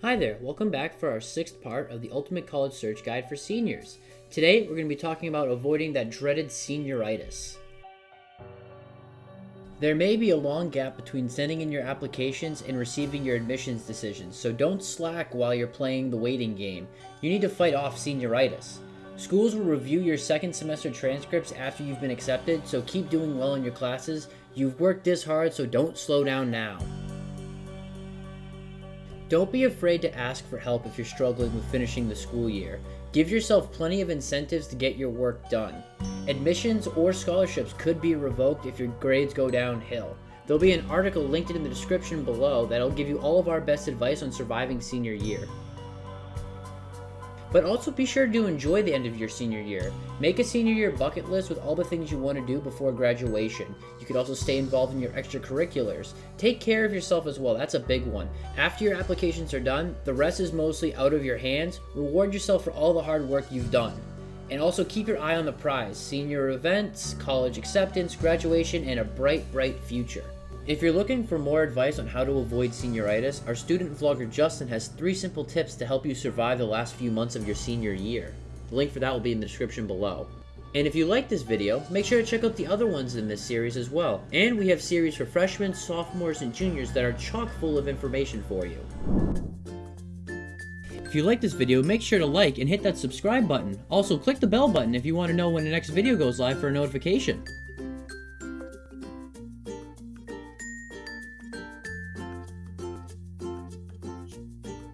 Hi there, welcome back for our sixth part of the Ultimate College Search Guide for Seniors. Today, we're going to be talking about avoiding that dreaded senioritis. There may be a long gap between sending in your applications and receiving your admissions decisions, so don't slack while you're playing the waiting game. You need to fight off senioritis. Schools will review your second semester transcripts after you've been accepted, so keep doing well in your classes You've worked this hard, so don't slow down now. Don't be afraid to ask for help if you're struggling with finishing the school year. Give yourself plenty of incentives to get your work done. Admissions or scholarships could be revoked if your grades go downhill. There'll be an article linked in the description below that'll give you all of our best advice on surviving senior year. But also be sure to enjoy the end of your senior year. Make a senior year bucket list with all the things you want to do before graduation. You could also stay involved in your extracurriculars. Take care of yourself as well, that's a big one. After your applications are done, the rest is mostly out of your hands. Reward yourself for all the hard work you've done. And also keep your eye on the prize, senior events, college acceptance, graduation, and a bright, bright future. If you're looking for more advice on how to avoid senioritis, our student vlogger Justin has three simple tips to help you survive the last few months of your senior year. The link for that will be in the description below. And if you like this video, make sure to check out the other ones in this series as well. And we have series for freshmen, sophomores, and juniors that are chock full of information for you. If you like this video, make sure to like and hit that subscribe button. Also, click the bell button if you want to know when the next video goes live for a notification.